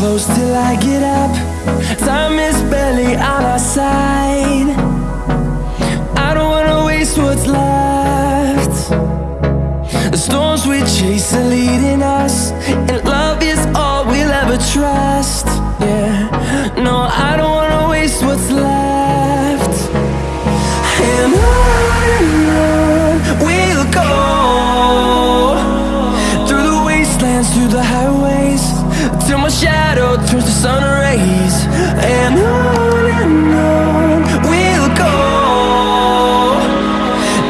close till I get up. Time is barely on our side. I don't wanna waste what's left. The storms we chase are leading us And love is all we'll ever trust. Yeah, no, I don't wanna waste what's left. And on we'll go Through the wastelands, through the highways Till my shadow turns to sun rays. And on and on we'll go.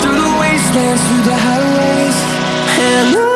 Through the wastelands, through the highways. And on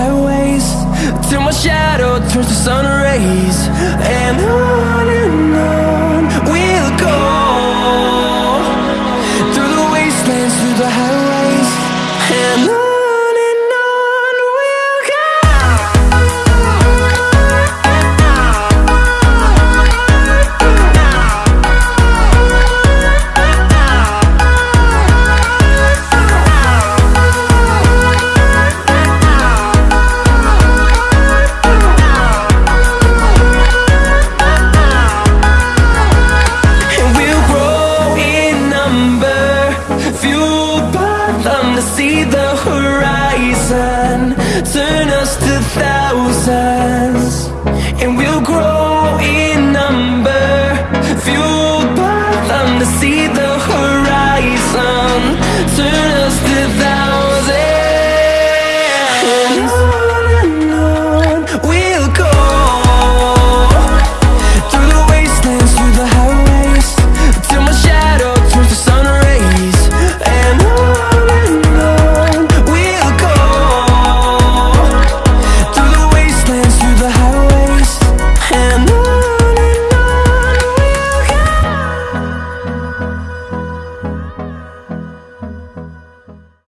highways. Till my shadow turns to sun rays. And on horizon Turn us to thousands